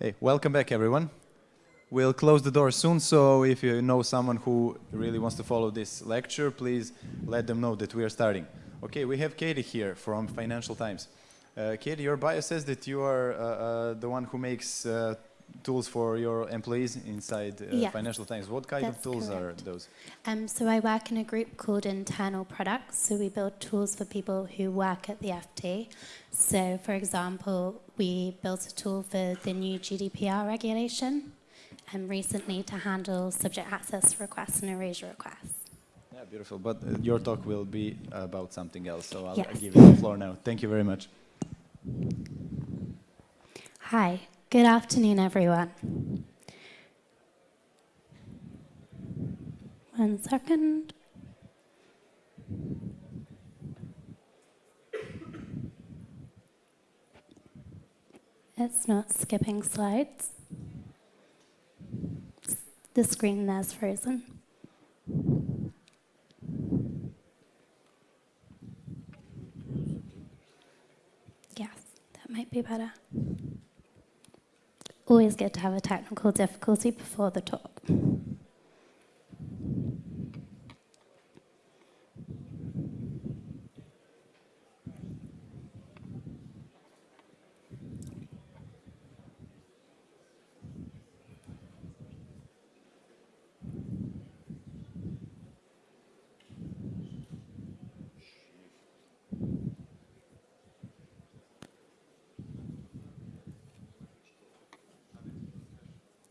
Hey, welcome back everyone. We'll close the door soon, so if you know someone who really wants to follow this lecture, please let them know that we are starting. Okay, we have Katie here from Financial Times. Uh, Katie, your bio says that you are uh, uh, the one who makes uh, tools for your employees inside uh, Yeah, Financial Times. What kind of tools correct. are those? Um, so I work in a group called Internal Products. So we build tools for people who work at the FT. So, for example, we built a tool for the new GDPR regulation, and recently to handle subject access requests and erasure requests. Yeah, beautiful. But uh, your talk will be about something else, so I'll, I'll Yes. give you the floor now. Thank you very much. Hi, good afternoon, everyone. One second. It's not skipping slides. The screen there's frozen. Yes, that might be better. Always good to have a technical difficulty before the talk.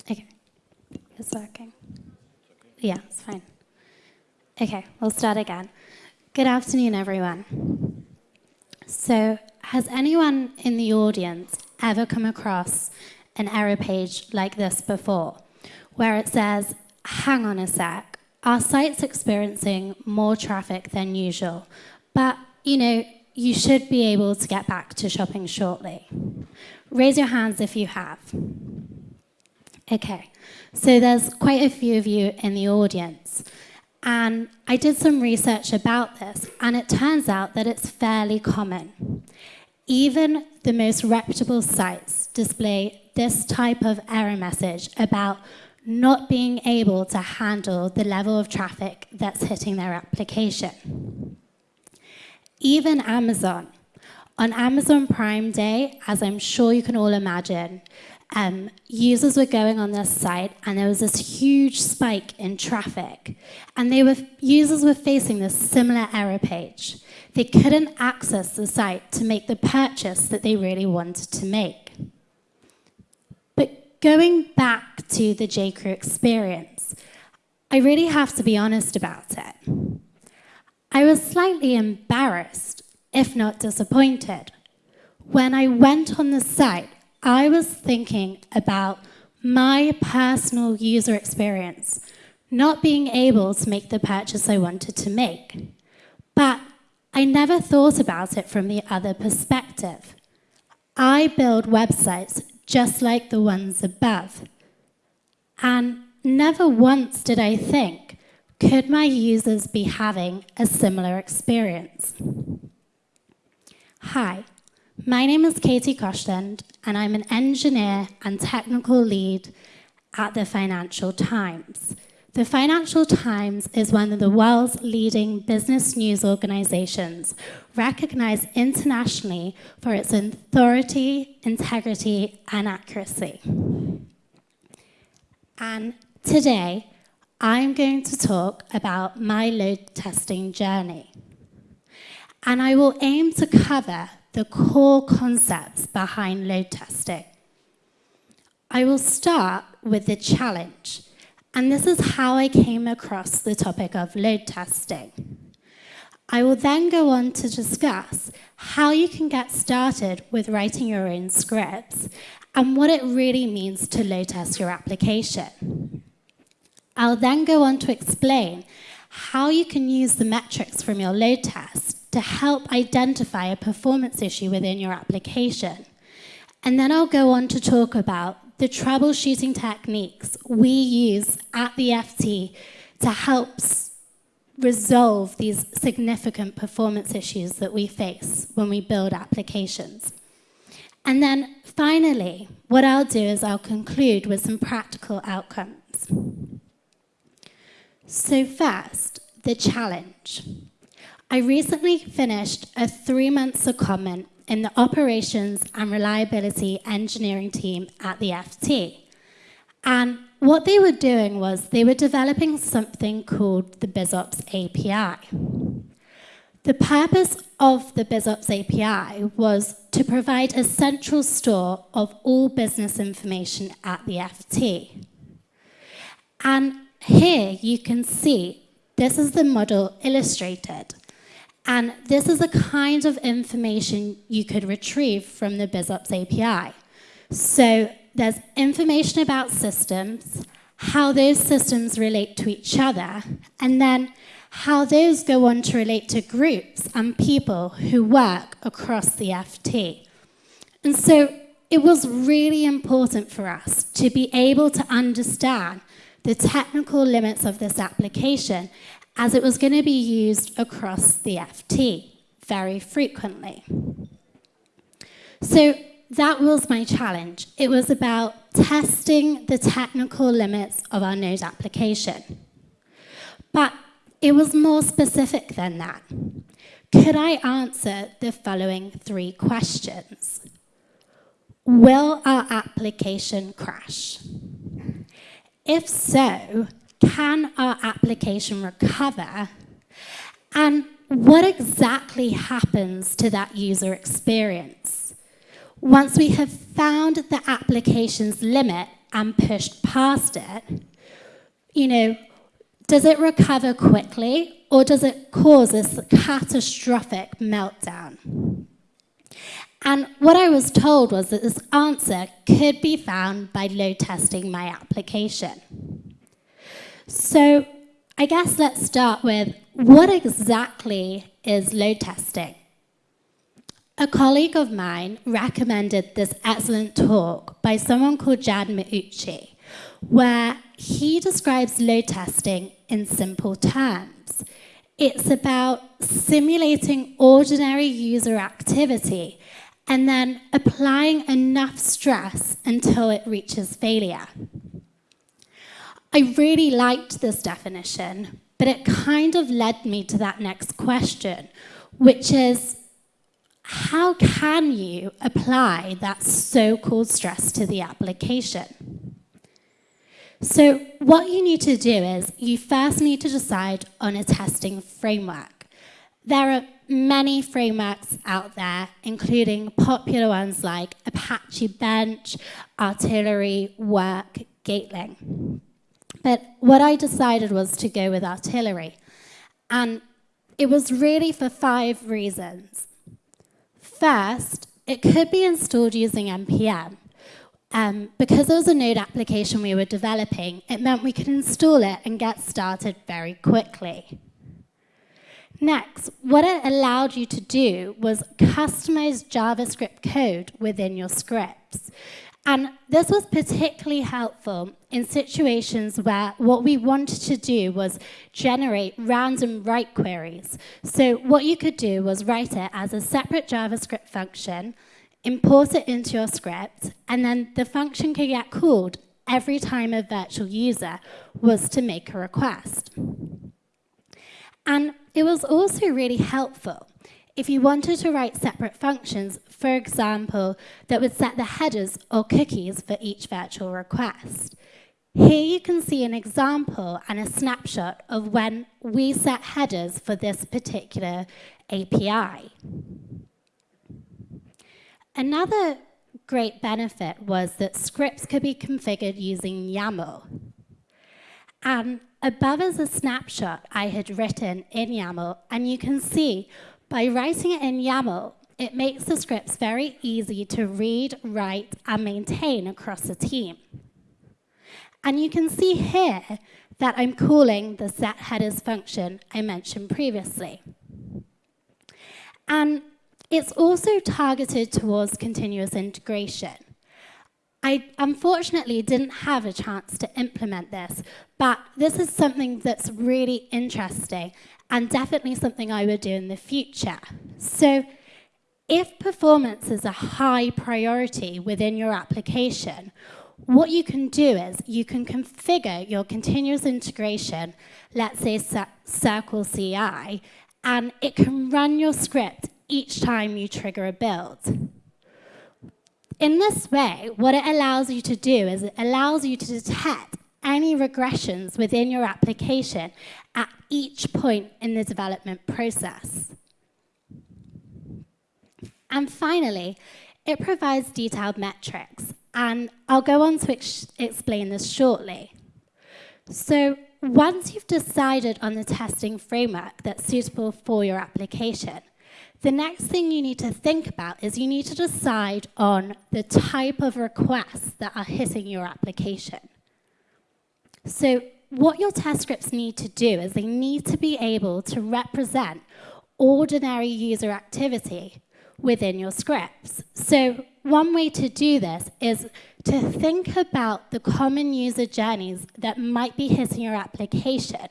Okay, it's working. Yeah, it's fine. Okay, we'll start again. Good afternoon, everyone. So, has anyone in the audience ever come across an error page like this before, where it says, hang on a sec, our site's experiencing more traffic than usual, but you know, you should be able to get back to shopping shortly. Raise your hands if you have. Okay, so there's quite a few of you in the audience. And I did some research about this, and it turns out that it's fairly common. Even the most reputable sites display this type of error message about not being able to handle the level of traffic that's hitting their application. Even Amazon. On Amazon Prime Day, as I'm sure you can all imagine, um, users were going on this site and there was this huge spike in traffic. And they were, users were facing this similar error page. They couldn't access the site to make the purchase that they really wanted to make. But going back to the JCrew experience, I really have to be honest about it. I was slightly embarrassed, if not disappointed. When I went on the site, I was thinking about my personal user experience, not being able to make the purchase I wanted to make. But I never thought about it from the other perspective. I build websites just like the ones above. And never once did I think, could my users be having a similar experience? Hi, my name is Katie Koshland, and I'm an engineer and technical lead at the Financial Times. The Financial Times is one of the world's leading business news organizations, recognized internationally for its authority, integrity, and accuracy. And today, I'm going to talk about my load testing journey. And I will aim to cover the core concepts behind load testing. I will start with the challenge, and this is how I came across the topic of load testing. I will then go on to discuss how you can get started with writing your own scripts and what it really means to load test your application. I'll then go on to explain how you can use the metrics from your load test to help identify a performance issue within your application. And then I'll go on to talk about the troubleshooting techniques we use at the FT to help resolve these significant performance issues that we face when we build applications. And then finally, what I'll do is I'll conclude with some practical outcomes. So, first, the challenge. I recently finished a three month secondment in the operations and reliability engineering team at the FT. And what they were doing was they were developing something called the BizOps API. The purpose of the BizOps API was to provide a central store of all business information at the FT. And here you can see this is the model illustrated. And this is the kind of information you could retrieve from the BizOps API. So there's information about systems, how those systems relate to each other, and then how those go on to relate to groups and people who work across the FT. And so it was really important for us to be able to understand the technical limits of this application as it was going to be used across the FT very frequently. So that was my challenge. It was about testing the technical limits of our Node application. But it was more specific than that. Could I answer the following three questions? Will our application crash? If so, can our application recover? And what exactly happens to that user experience? Once we have found the application's limit and pushed past it, you know, does it recover quickly or does it cause this catastrophic meltdown? And what I was told was that this answer could be found by load testing my application. So I guess let's start with what exactly is load testing? A colleague of mine recommended this excellent talk by someone called Jad Mauchi, where he describes load testing in simple terms. It's about simulating ordinary user activity and then applying enough stress until it reaches failure. I really liked this definition, but it kind of led me to that next question, which is how can you apply that so called stress to the application? So, what you need to do is you first need to decide on a testing framework. There are many frameworks out there, including popular ones like Apache Bench, Artillery, wrk, Gatling. But what I decided was to go with Artillery. And it was really for five reasons. First, it could be installed using NPM. Um, because it was a Node application we were developing, it meant we could install it and get started very quickly. Next, what it allowed you to do was customize JavaScript code within your scripts. And this was particularly helpful in situations where what we wanted to do was generate random write queries. So what you could do was write it as a separate JavaScript function, import it into your script, and then the function could get called every time a virtual user was to make a request. And it was also really helpful if you wanted to write separate functions, for example, that would set the headers or cookies for each virtual request. Here you can see an example and a snapshot of when we set headers for this particular API. Another great benefit was that scripts could be configured using YAML. And above is a snapshot I had written in YAML, and you can see by writing it in YAML, it makes the scripts very easy to read, write, and maintain across a team. And you can see here that I'm calling the set headers function I mentioned previously. And it's also targeted towards continuous integration. I unfortunately didn't have a chance to implement this, but this is something that's really interesting and definitely something I would do in the future. So if performance is a high priority within your application, what you can do is you can configure your continuous integration, let's say Circle CI, and it can run your script each time you trigger a build. In this way, what it allows you to do is it allows you to detect any regressions within your application at each point in the development process. And finally, it provides detailed metrics, and I'll go on to ex explain this shortly. So once you've decided on the testing framework that's suitable for your application, the next thing you need to think about is you need to decide on the type of requests that are hitting your application. So what your test scripts need to do is they need to be able to represent ordinary user activity within your scripts. So one way to do this is to think about the common user journeys that might be hitting your application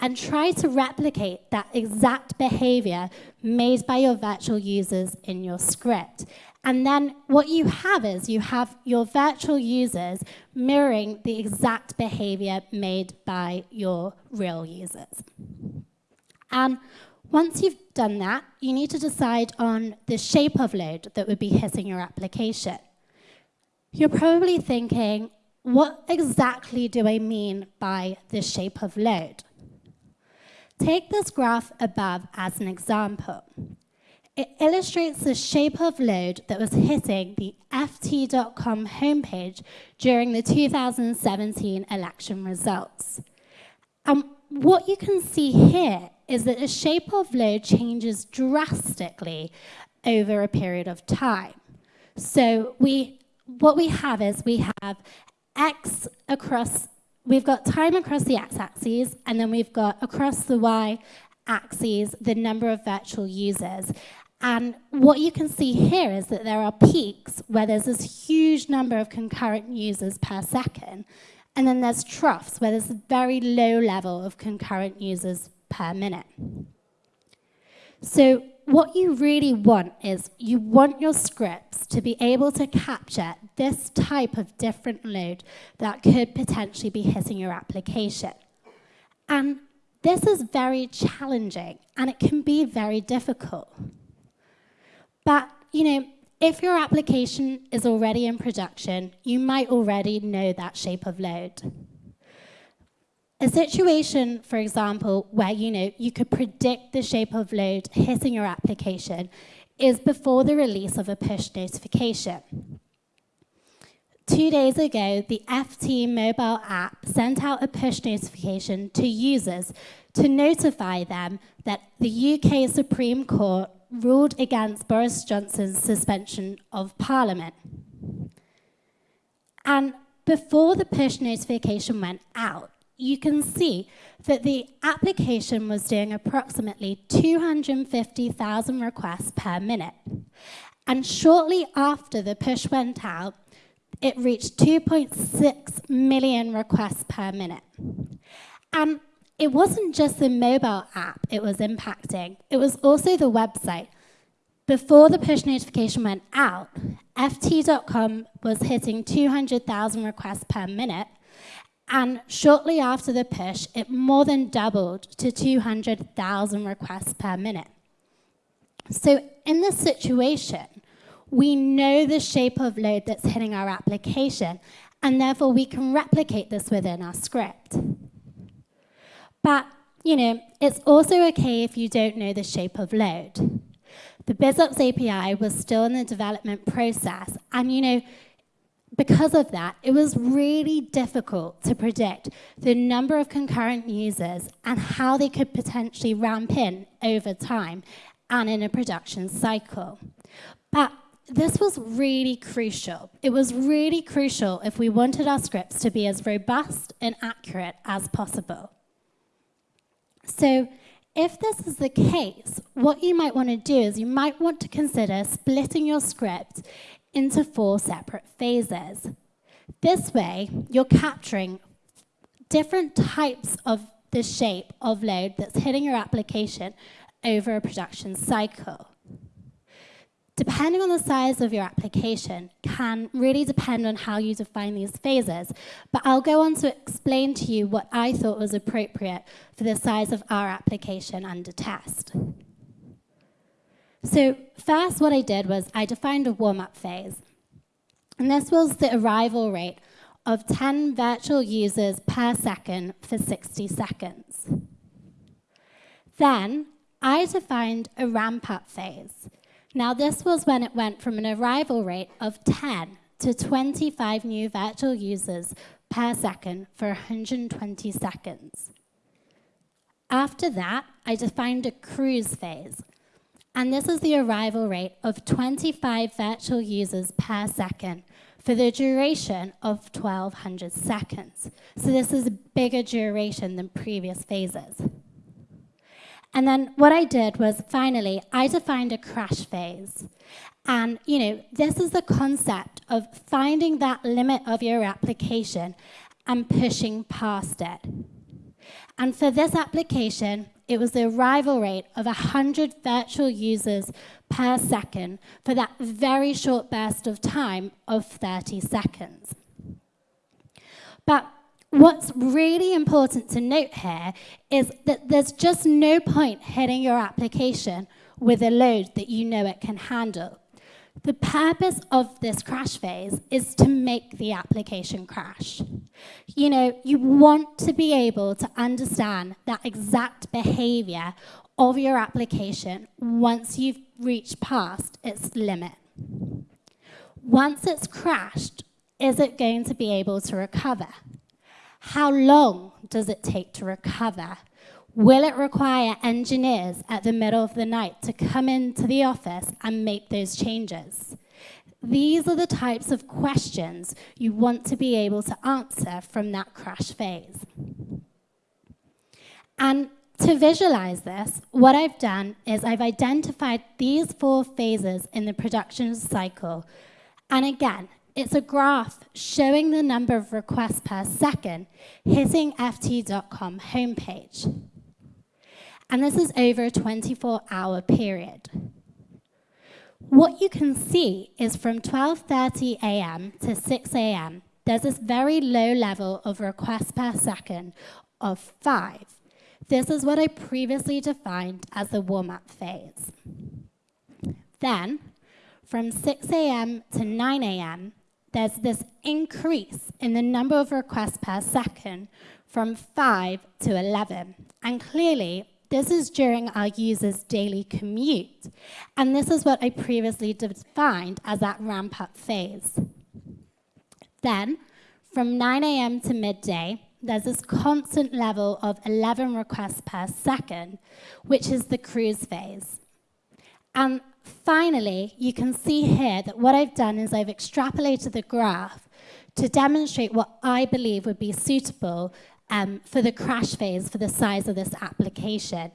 and try to replicate that exact behavior made by your virtual users in your script. And then what you have is you have your virtual users mirroring the exact behavior made by your real users. And once you've done that, you need to decide on the shape of load that would be hitting your application. You're probably thinking, what exactly do I mean by the shape of load? Take this graph above as an example. It illustrates the shape of load that was hitting the FT.com homepage during the 2017 election results. And what you can see here is that the shape of load changes drastically over a period of time. So we, what we have is we have x across we've got time across the x-axis, and then we've got across the y-axis the number of virtual users. And what you can see here is that there are peaks where there's this huge number of concurrent users per second, and then there's troughs where there's a very low level of concurrent users per minute. So what you really want is you want your scripts to be able to capture this type of different load that could potentially be hitting your application. And this is very challenging and it can be very difficult. But, you know, if your application is already in production, you might already know that shape of load. A situation, for example, where you know you could predict the shape of load hitting your application is before the release of a push notification. Two days ago, the FT mobile app sent out a push notification to users to notify them that the UK Supreme Court ruled against Boris Johnson's suspension of Parliament. And before the push notification went out, you can see that the application was doing approximately 250,000 requests per minute. And shortly after the push went out, it reached 2.6 million requests per minute. And it wasn't just the mobile app it was impacting, it was also the website. Before the push notification went out, FT.com was hitting 200,000 requests per minute, and shortly after the push, it more than doubled to 200,000 requests per minute. So in this situation, we know the shape of load that's hitting our application, and therefore we can replicate this within our script. But, you know, it's also okay if you don't know the shape of load. The BizOps API was still in the development process, and, you know, because of that, it was really difficult to predict the number of concurrent users and how they could potentially ramp in over time and in a production cycle. But this was really crucial. It was really crucial if we wanted our scripts to be as robust and accurate as possible. So if this is the case, what you might want to do is you might want to consider splitting your script into four separate phases. This way, you're capturing different types of the shape of load that's hitting your application over a production cycle. Depending on the size of your application, can really depend on how you define these phases. But I'll go on to explain to you what I thought was appropriate for the size of our application under test. So first what I did was I defined a warm-up phase. And this was the arrival rate of 10 virtual users per second for 60 seconds. Then I defined a ramp-up phase. Now this was when it went from an arrival rate of 10 to 25 new virtual users per second for 120 seconds. After that, I defined a cruise phase. And this is the arrival rate of 25 virtual users per second for the duration of 1200 seconds. So this is a bigger duration than previous phases. And then what I did was finally, I defined a crash phase. And, you know, this is the concept of finding that limit of your application and pushing past it. And for this application, it was the arrival rate of 100 virtual users per second for that very short burst of time of 30 seconds. But what's really important to note here is that there's just no point hitting your application with a load that you know it can handle. The purpose of this crash phase is to make the application crash. You know, you want to be able to understand that exact behavior of your application once you've reached past its limit. Once it's crashed, is it going to be able to recover? How long does it take to recover? Will it require engineers at the middle of the night to come into the office and make those changes? These are the types of questions you want to be able to answer from that crash phase. And to visualize this, what I've done is I've identified these four phases in the production cycle. And again, it's a graph showing the number of requests per second hitting FT.com homepage and this is over a 24-hour period. What you can see is from 12.30 a.m. to 6 a.m., there's this very low level of requests per second of 5. This is what I previously defined as the warm-up phase. Then, from 6 a.m. to 9 a.m., there's this increase in the number of requests per second from 5 to 11. And clearly, this is during our users' daily commute. And this is what I previously defined as that ramp-up phase. Then, from 9 a.m. to midday, there's this constant level of 11 requests per second, which is the cruise phase. And finally, you can see here that what I've done is I've extrapolated the graph to demonstrate what I believe would be suitable um, for the crash phase for the size of this application.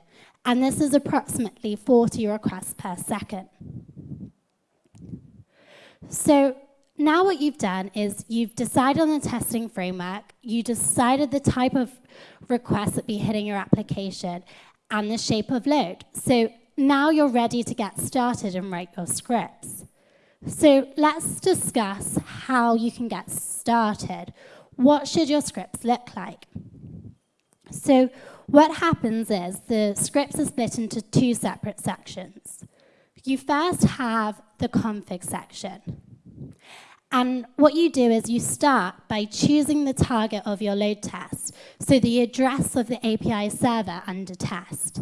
And this is approximately 40 requests per second. So now what you've done is you've decided on the testing framework, you decided the type of request that be hitting your application and the shape of load. So now you're ready to get started and write your scripts. So let's discuss how you can get started. What should your scripts look like? So what happens is the scripts are split into two separate sections. You first have the config section. And what you do is you start by choosing the target of your load test, so the address of the API server under test.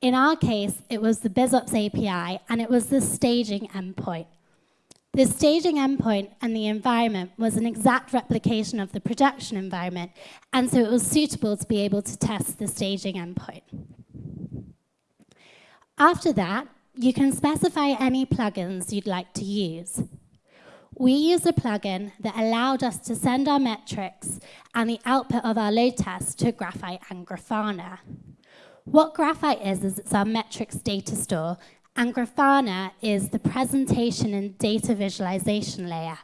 In our case, it was the BizOps API, and it was the staging endpoint. The staging endpoint and the environment was an exact replication of the production environment, and so it was suitable to be able to test the staging endpoint. After that, you can specify any plugins you'd like to use. We used a plugin that allowed us to send our metrics and the output of our load test to Graphite and Grafana. What Graphite is, is it's our metrics data store, and Grafana is the presentation and data visualization layer.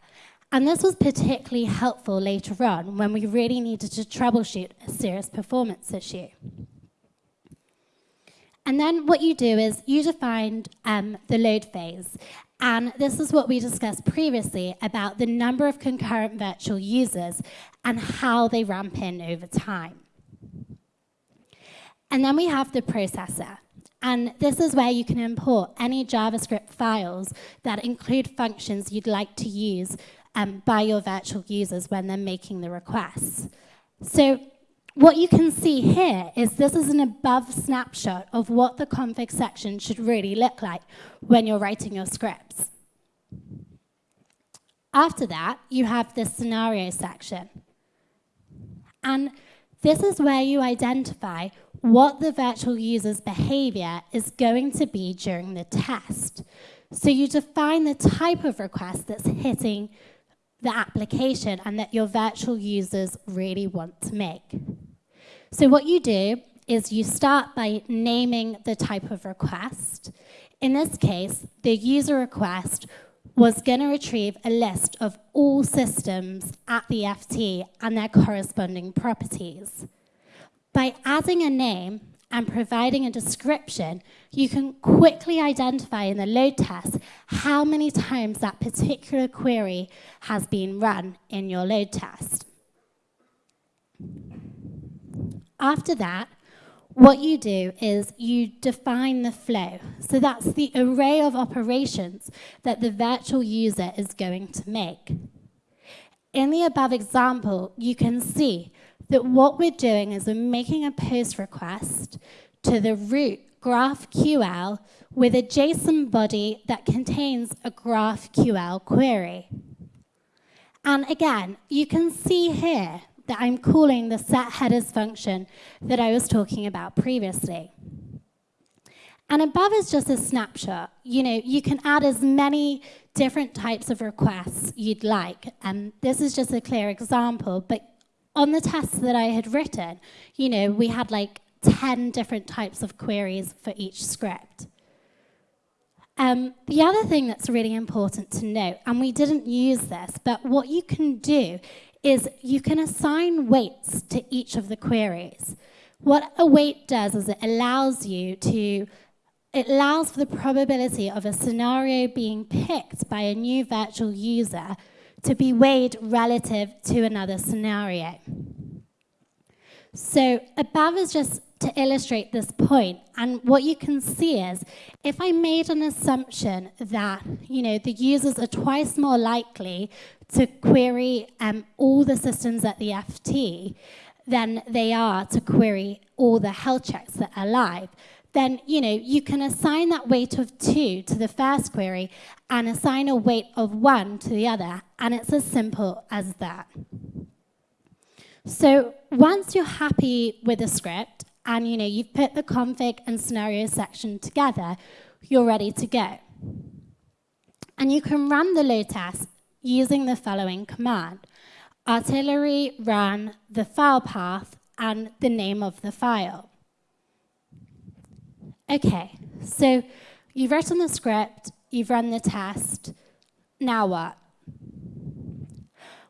And this was particularly helpful later on when we really needed to troubleshoot a serious performance issue. And then what you do is you define um, the load phase. And this is what we discussed previously about the number of concurrent virtual users and how they ramp in over time. And then we have the processor. And this is where you can import any JavaScript files that include functions you'd like to use um, by your virtual users when they're making the requests. So what you can see here is this is an above snapshot of what the config section should really look like when you're writing your scripts. After that, you have the scenario section. And this is where you identify what the virtual user's behavior is going to be during the test. So you define the type of request that's hitting the application and that your virtual users really want to make. So what you do is you start by naming the type of request. In this case, the user request was going to retrieve a list of all systems at the FT and their corresponding properties. By adding a name and providing a description, you can quickly identify in the load test how many times that particular query has been run in your load test. After that, what you do is you define the flow. So that's the array of operations that the virtual user is going to make. In the above example, you can see that what we're doing is we're making a post request to the root GraphQL with a JSON body that contains a GraphQL query. And again, you can see here that I'm calling the set headers function that I was talking about previously. And above is just a snapshot. You know, you can add as many different types of requests you'd like. And this is just a clear example, but on the tests that I had written, you know, we had like 10 different types of queries for each script. Um, the other thing that's really important to note, and we didn't use this, but what you can do is you can assign weights to each of the queries. What a weight does is it allows you to, it allows for the probability of a scenario being picked by a new virtual user to be weighed relative to another scenario. So above is just to illustrate this point, and what you can see is, if I made an assumption that, you know, the users are twice more likely to query um, all the systems at the FT than they are to query all the health checks that are live, then you know you can assign that weight of two to the first query and assign a weight of one to the other, and it's as simple as that. So once you're happy with the script and you know you've put the config and scenario section together, you're ready to go. And you can run the load test using the following command. Artillery run the file path and the name of the file. Okay, so you've written the script, you've run the test, now what?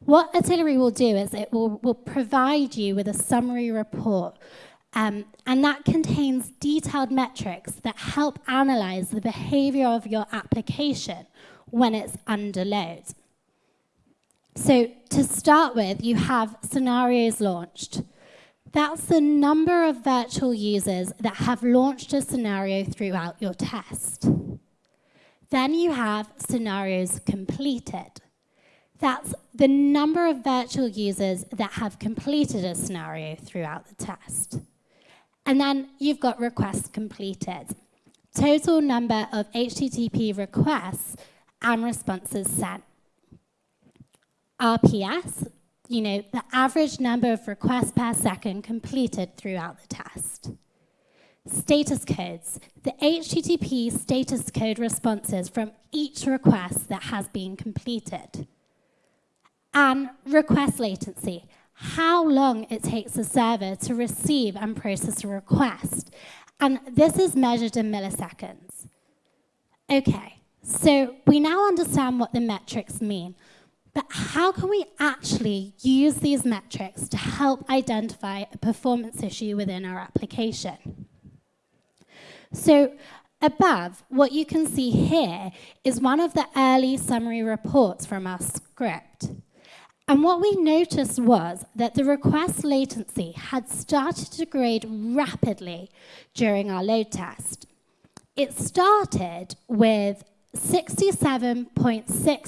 What Artillery will do is it will, will provide you with a summary report um, and that contains detailed metrics that help analyze the behavior of your application when it's under load. So to start with, you have scenarios launched. That's the number of virtual users that have launched a scenario throughout your test. Then you have scenarios completed. That's the number of virtual users that have completed a scenario throughout the test. And then you've got requests completed. Total number of HTTP requests and responses sent. RPS, you know, the average number of requests per second completed throughout the test. Status codes, the HTTP status code responses from each request that has been completed. And request latency, how long it takes a server to receive and process a request. And this is measured in milliseconds. Okay, so we now understand what the metrics mean. But how can we actually use these metrics to help identify a performance issue within our application? So Above, what you can see here is one of the early summary reports from our script. And what we noticed was that the request latency had started to degrade rapidly during our load test. It started with 67.6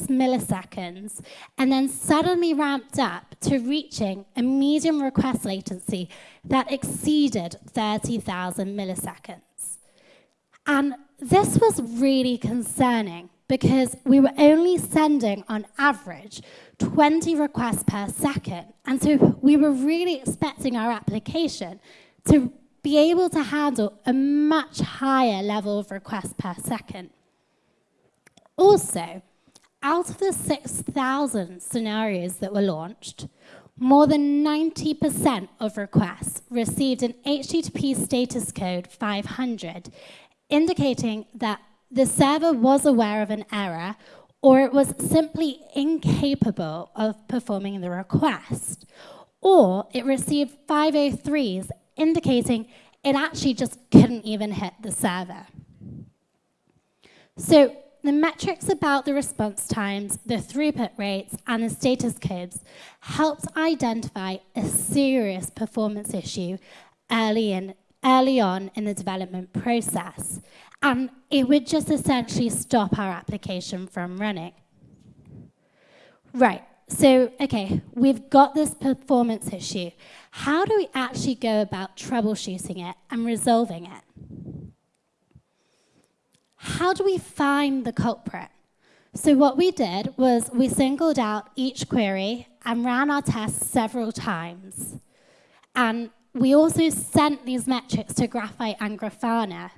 milliseconds and then suddenly ramped up to reaching a medium request latency that exceeded 30,000 milliseconds. And this was really concerning because we were only sending on average 20 requests per second. And so we were really expecting our application to be able to handle a much higher level of requests per second. Also, out of the 6,000 scenarios that were launched, more than 90% of requests received an HTTP status code 500, indicating that the server was aware of an error or it was simply incapable of performing the request, or it received 503s indicating it actually just couldn't even hit the server. So the metrics about the response times, the throughput rates, and the status codes helped identify a serious performance issue early, in, early on in the development process. And it would just essentially stop our application from running. Right, so, okay, we've got this performance issue. How do we actually go about troubleshooting it and resolving it? How do we find the culprit? So what we did was we singled out each query and ran our tests several times. And we also sent these metrics to Graphite and Grafana.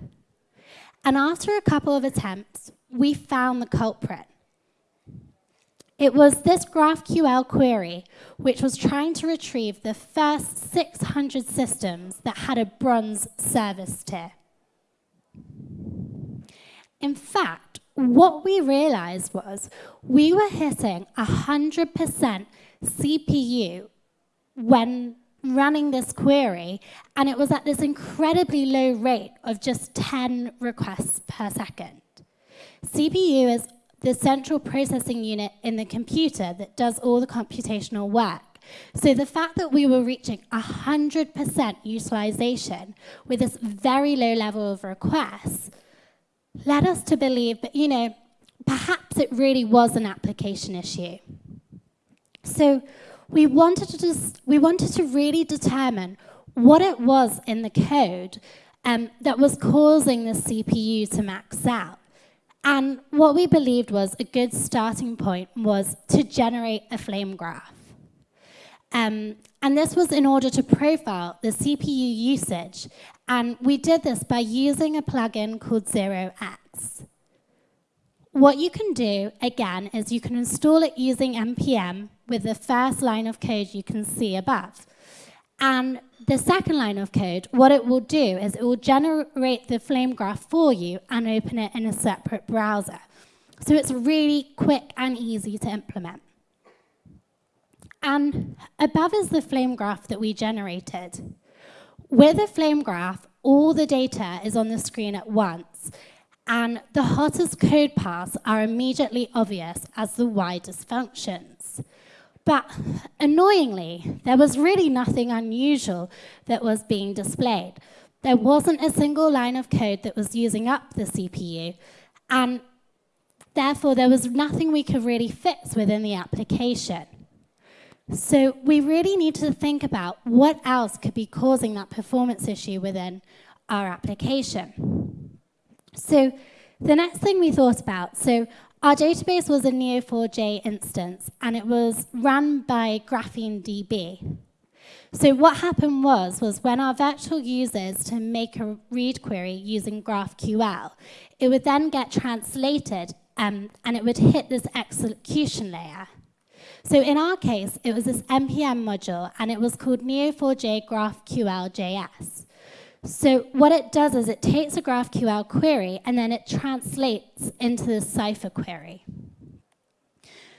And after a couple of attempts, we found the culprit. It was this GraphQL query which was trying to retrieve the first 600 systems that had a bronze service tier. In fact, what we realized was we were hitting 100% CPU when running this query, and it was at this incredibly low rate of just 10 requests per second. CPU is the central processing unit in the computer that does all the computational work. So the fact that we were reaching 100% utilization with this very low level of requests led us to believe that, you know, perhaps it really was an application issue. So we wanted to just, we wanted to really determine what it was in the code um, that was causing the CPU to max out. And what we believed was a good starting point was to generate a flame graph. Um, and this was in order to profile the CPU usage. And we did this by using a plugin called 0x. What you can do, again, is you can install it using NPM with the first line of code you can see above. And the second line of code, what it will do is it will generate the flame graph for you and open it in a separate browser. So it's really quick and easy to implement. And above is the flame graph that we generated. With a flame graph, all the data is on the screen at once, and the hottest code paths are immediately obvious as the widest functions. But annoyingly, there was really nothing unusual that was being displayed. There wasn't a single line of code that was using up the CPU, and therefore there was nothing we could really fix within the application. So we really need to think about what else could be causing that performance issue within our application. So the next thing we thought about, so our database was a Neo4j instance, and it was run by Graphene DB. So what happened was, was when our virtual users to make a read query using GraphQL, it would then get translated um, and it would hit this execution layer. So in our case, it was this NPM module, and it was called Neo4j GraphQL.js. So what it does is it takes a GraphQL query and then it translates into the Cypher query.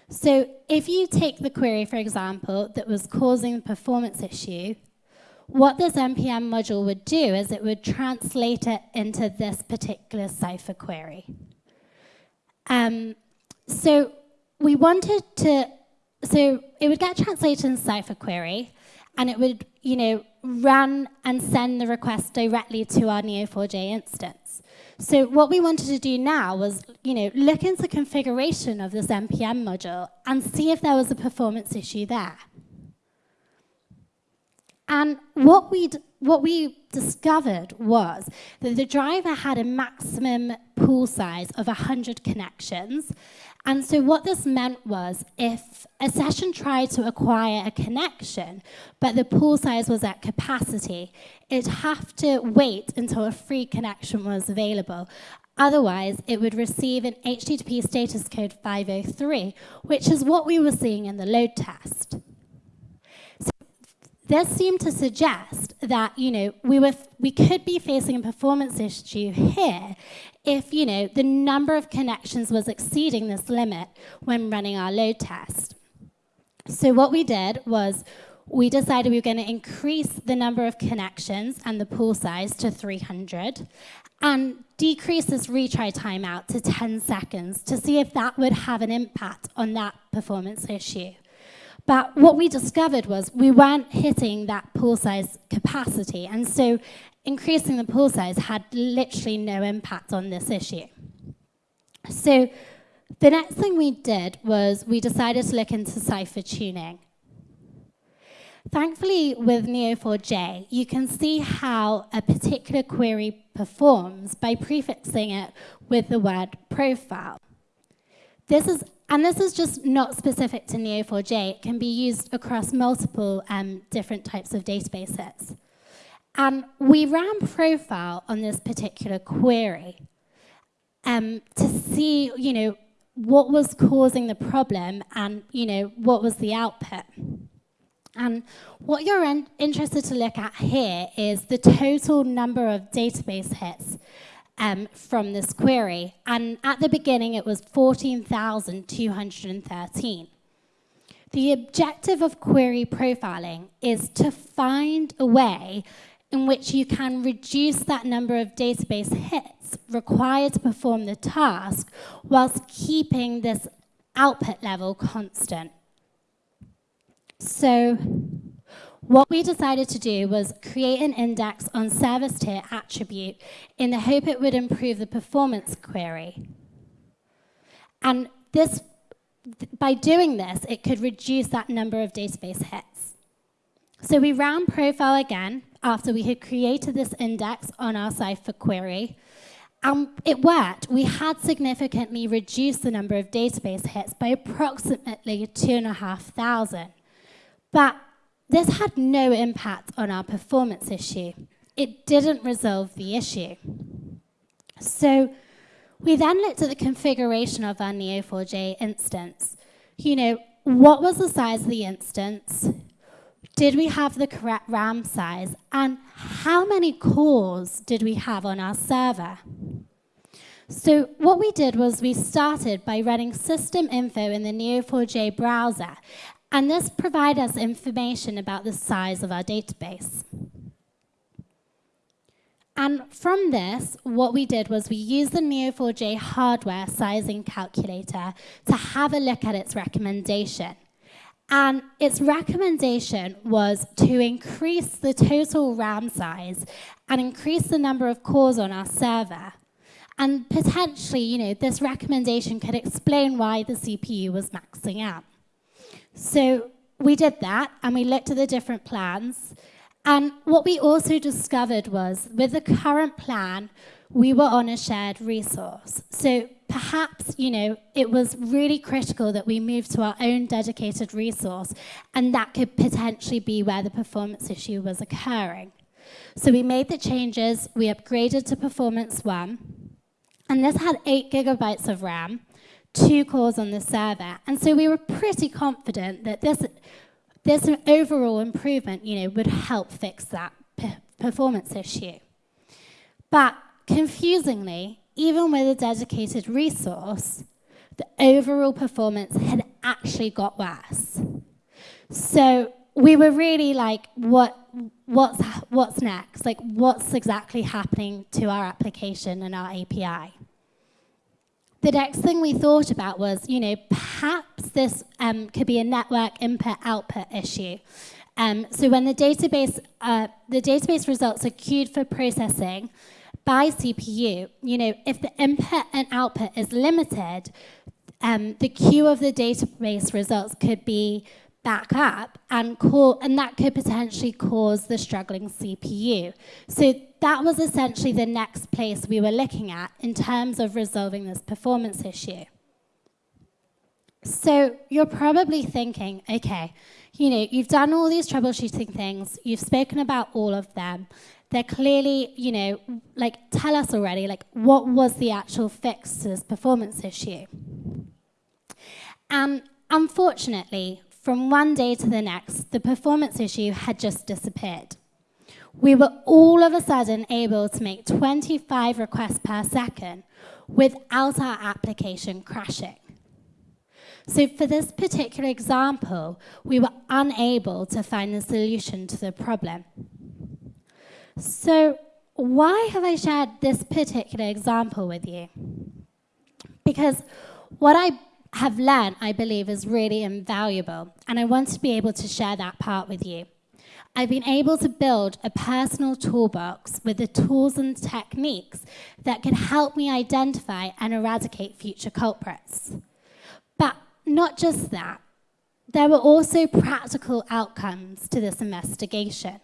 So if you take the query, for example, that was causing the performance issue, what this npm module would do is it would translate it into this particular Cypher query. Um, so we wanted to, so it would get translated in Cypher query, and it would, you know, run and send the request directly to our Neo4j instance. So what we wanted to do now was, you know, look into the configuration of this npm module and see if there was a performance issue there. And what we what we discovered was that the driver had a maximum pool size of 100 connections. And so what this meant was if a session tried to acquire a connection, but the pool size was at capacity, it'd have to wait until a free connection was available. Otherwise, it would receive an HTTP status code 503, which is what we were seeing in the load test this seemed to suggest that you know we were we could be facing a performance issue here if you know the number of connections was exceeding this limit when running our load test. So what we did was we decided we were going to increase the number of connections and the pool size to 300 and decrease this retry timeout to 10 seconds to see if that would have an impact on that performance issue. But what we discovered was we weren't hitting that pool size capacity. And so increasing the pool size had literally no impact on this issue. So the next thing we did was we decided to look into Cypher tuning. Thankfully, with Neo4j, you can see how a particular query performs by prefixing it with the word profile. This is and this is just not specific to Neo4j. It can be used across multiple um, different types of databases. And we ran profile on this particular query um, to see, you know, what was causing the problem and, you know, what was the output. And what you're in interested to look at here is the total number of database hits um, from this query. And at the beginning, it was 14,213. The objective of query profiling is to find a way in which you can reduce that number of database hits required to perform the task whilst keeping this output level constant. So what we decided to do was create an index on service tier attribute in the hope it would improve the performance query. And this, by doing this, it could reduce that number of database hits. So we ran profile again after we had created this index on our Cypher query. And it worked. We had significantly reduced the number of database hits by approximately 2,500. But this had no impact on our performance issue. It didn't resolve the issue. So we then looked at the configuration of our Neo4j instance. You know, what was the size of the instance? Did we have the correct RAM size? And how many cores did we have on our server? So what we did was we started by running system info in the Neo4j browser and this provides us information about the size of our database. And from this, what we did was we used the Neo4j hardware sizing calculator to have a look at its recommendation. And its recommendation was to increase the total RAM size and increase the number of cores on our server. And potentially, you know, this recommendation could explain why the CPU was maxing out. So we did that and we looked at the different plans. And what we also discovered was with the current plan, we were on a shared resource. So perhaps, you know, it was really critical that we move to our own dedicated resource and that could potentially be where the performance issue was occurring. So we made the changes, we upgraded to performance one, and this had eight gigabytes of RAM, two cores on the server. And so we were pretty confident that this, this overall improvement you know, would help fix that performance issue. But confusingly, even with a dedicated resource, the overall performance had actually got worse. So we were really like, what, what's, what's next? Like, what's exactly happening to our application and our API? The next thing we thought about was, you know, perhaps this um, could be a network input-output issue. Um, so when the database, uh, the database results are queued for processing by CPU, you know, if the input and output is limited, um, the queue of the database results could be back up and, call, and that could potentially cause the struggling CPU. So that was essentially the next place we were looking at in terms of resolving this performance issue. So you're probably thinking, okay, you know, you've done all these troubleshooting things, you've spoken about all of them. They're clearly, you know, like tell us already, like what was the actual fix to this performance issue? And unfortunately, from one day to the next, the performance issue had just disappeared. We were all of a sudden able to make 25 requests per second without our application crashing. So for this particular example, we were unable to find the solution to the problem. So why have I shared this particular example with you? Because what I have learned, I believe, is really invaluable, and I want to be able to share that part with you. I've been able to build a personal toolbox with the tools and techniques that can help me identify and eradicate future culprits. But not just that, there were also practical outcomes to this investigation.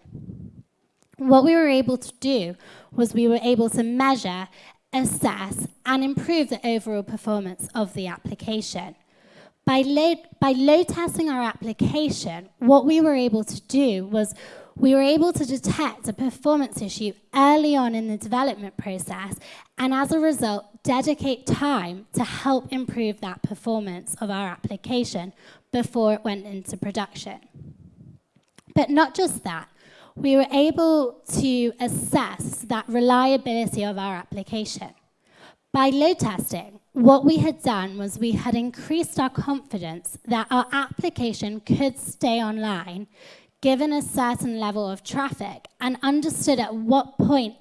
What we were able to do was we were able to measure assess, and improve the overall performance of the application. By load, by load testing our application, what we were able to do was we were able to detect a performance issue early on in the development process and as a result dedicate time to help improve that performance of our application before it went into production. But not just that, we were able to assess that reliability of our application. By load testing, what we had done was we had increased our confidence that our application could stay online given a certain level of traffic and understood at what point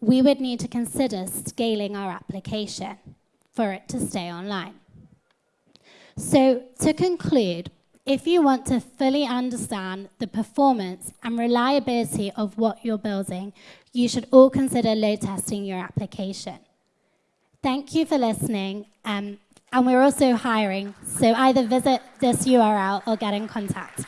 we would need to consider scaling our application for it to stay online. So to conclude, if you want to fully understand the performance and reliability of what you're building, you should all consider load testing your application. Thank you for listening. Um, and we're also hiring, so either visit this URL or get in contact.